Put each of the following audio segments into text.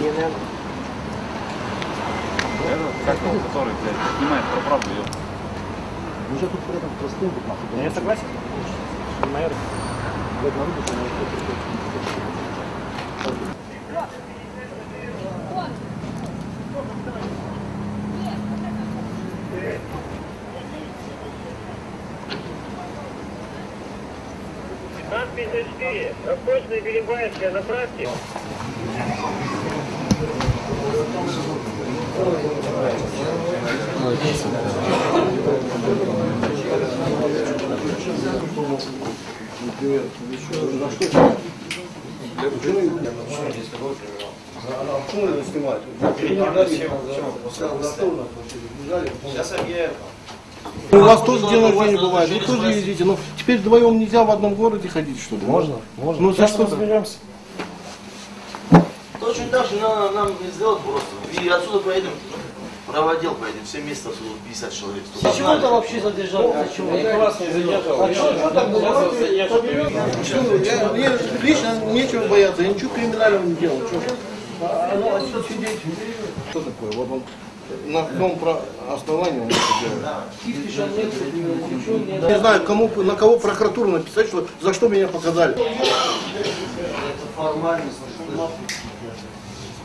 CNN. Как он, который, блядь, снимает про правду, ёпта. Мы же тут при этом простым тут нахуй. Я согласен. Моя Блядь, народу, что на это ТАН-54, Восточная Белебаевская, заправьте. У вас тоже день рождения бывает, вы тоже ездите, но теперь вдвоем нельзя в одном городе ходить, что ли? Можно, можно. Ну, за что? разберемся. Точно так же надо нам не сделать просто. И отсюда поедем, праводел поедем, все места отсюда 50 человек. А чего ты вообще задержал? А чего? Я вас не задержал. А что, что так было? Я- Мне лично нечего бояться, я ничего криминального не делал. Что? А, ну, а что сидеть? Что такое? Вот он на каком про- основании он это делает? Не знаю, кому, на кого прокуратуру написать, что, за что меня показали. Формальность.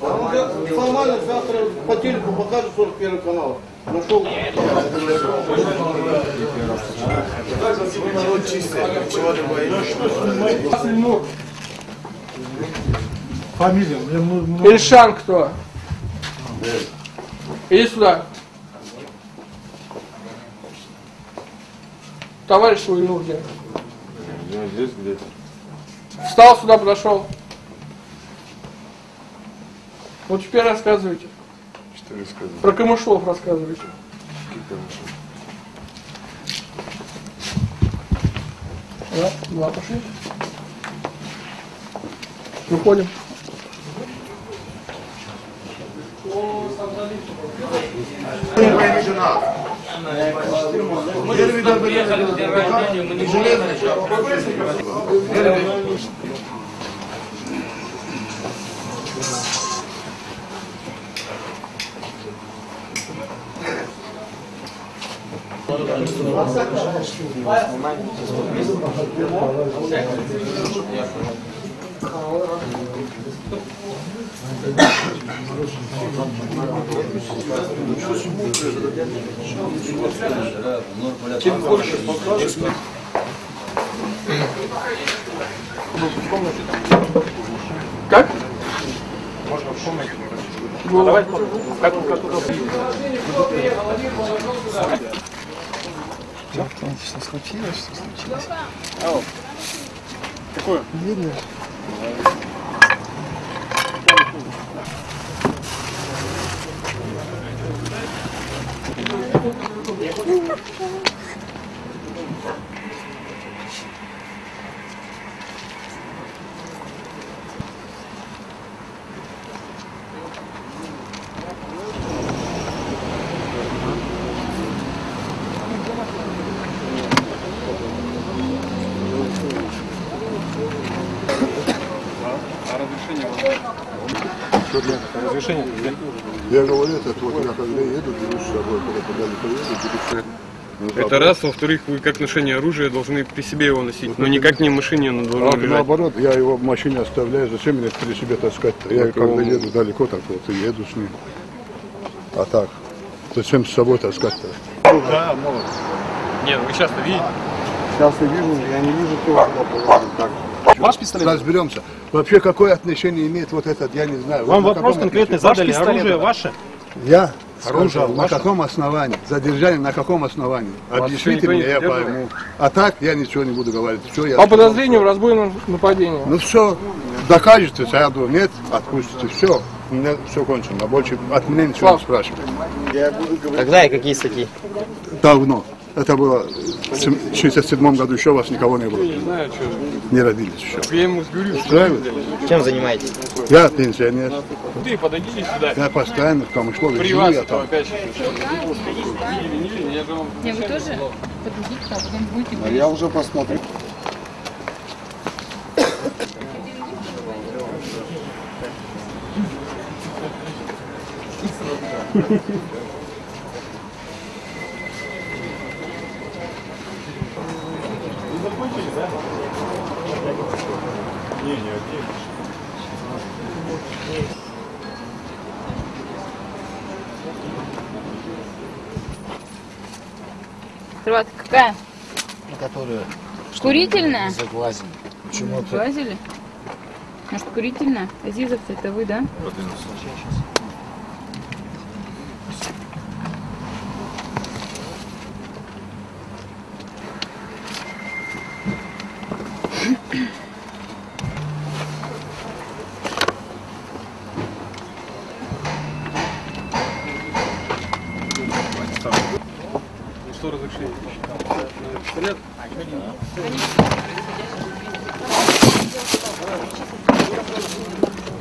Формально завтра по телеку покажут 41 канал. Нашел. Фамилия, мне ну, ну, Ильшан кто? Иди сюда. Товарищ свой нужен. Я здесь где-то. Встал сюда, подошел. Вот теперь рассказывайте. Что рассказывать? Про Камышлов рассказывайте. Да, два пошли. Выходим. Как? Можно в комнате. Давай, как, как удобно. что случилось, что случилось. Какое? Видно. Вот Разрешение Я говорю, это вот я когда еду, беру с собой, когда куда-либо еду, беру ну, Это раз, во-вторых, вы как ношение оружия должны при себе его носить, но никак не в машине оно А должно лежать. наоборот, я его в машине оставляю, зачем мне при себе таскать-то? Я когда еду далеко, так вот и еду с ним. А так, зачем с собой таскать-то? Да, может. Нет, вы часто видите. Сейчас я вижу, я не вижу, кто так. Ваш пистолет? Разберемся. Вообще, какое отношение имеет вот этот, я не знаю. Вам Вот на вопрос конкретный задали. Оружие ваше? Я? Оружие Скажу, на ваше? каком основании? Задержание на каком основании? Вас Объясните мне, я пойму. А так я ничего не буду говорить. Все, я По подозрению в разбойном нападении. Ну все, докажете, сяду, нет, отпустите, все. У меня все кончено, больше от меня ничего не Слав. спрашивайте. Когда и какие статьи? Давно. Это было в 67 году, еще вас никого не было. Не знаю, что. Не родились еще. Я ему говорю, что Устраивает? Чем занимаетесь? Я пенсионер. ты подойдите сюда. Я постоянно в Камышлове При живу, вас я это там. не вы тоже подойдите, а потом будете А я уже посмотрю. Кроватка какая? Которая Курительная? заглазена. Почему-то Глазили? Может, курительная? Азизов, это вы, да? Что разрешение? Пистолет?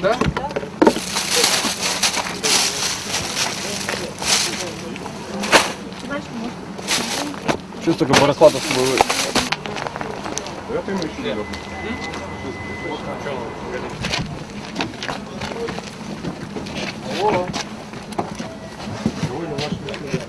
Да? Сейчас только по раскладу с собой вы- Это ему еще не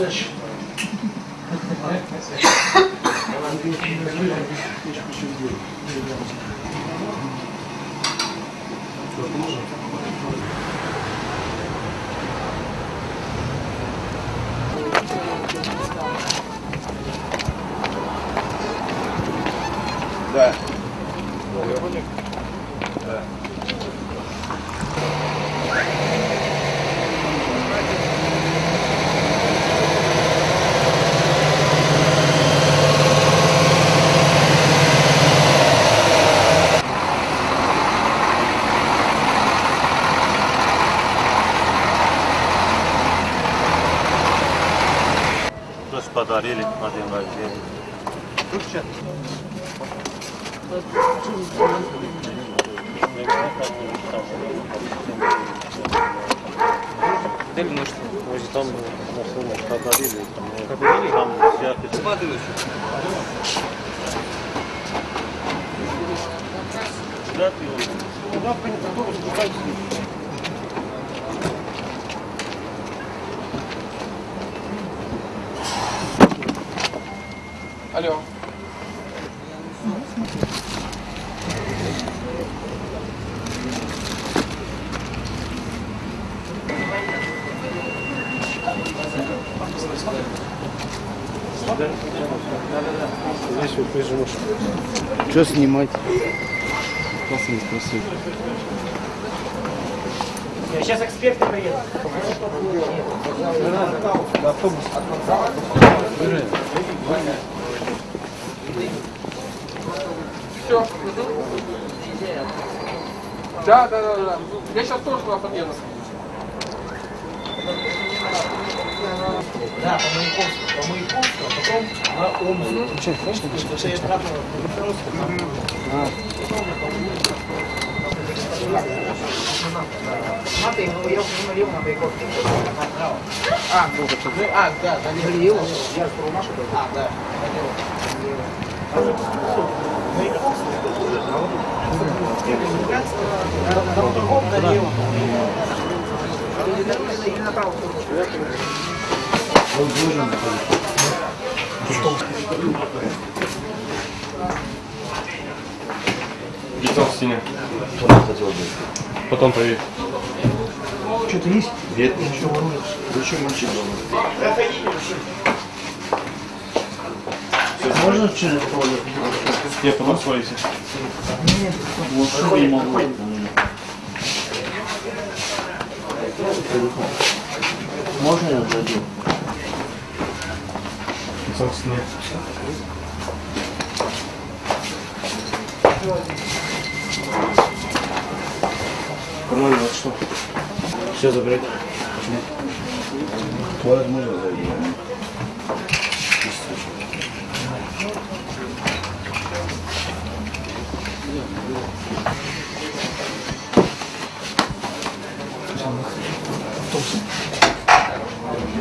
Да. Просто подарили на день рождения. Может, там машину подарили, там, там всякие. Да, ты его. Алло. Что снимать? Вас не спросил. Сейчас эксперты приедут. Все. Да, да, да, да. Я сейчас тоже туда подъеду. Да, по Маяковскому, по Маяковскому, а потом на Омск. Включай, конечно, Это я обратно Смотри, ну я говорил на Байковке. А, ну, а, да, Галиева. Я с Ромаша А, да. Лицо в стене. Потом проверь. Что-то есть? Нет. Зачем мальчик дома? Можно через туалет? Я потом Нет, вот не могу. Можно я зайду? Стене. Нормально, вот что? Все забрать. Туалет можно зайти?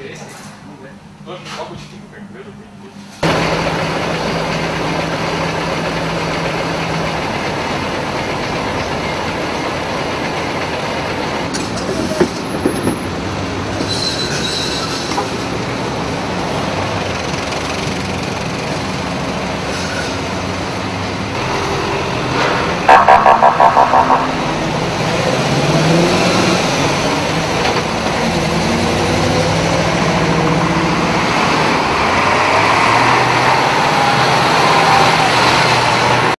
예. 오케이. 어? 갖고 시키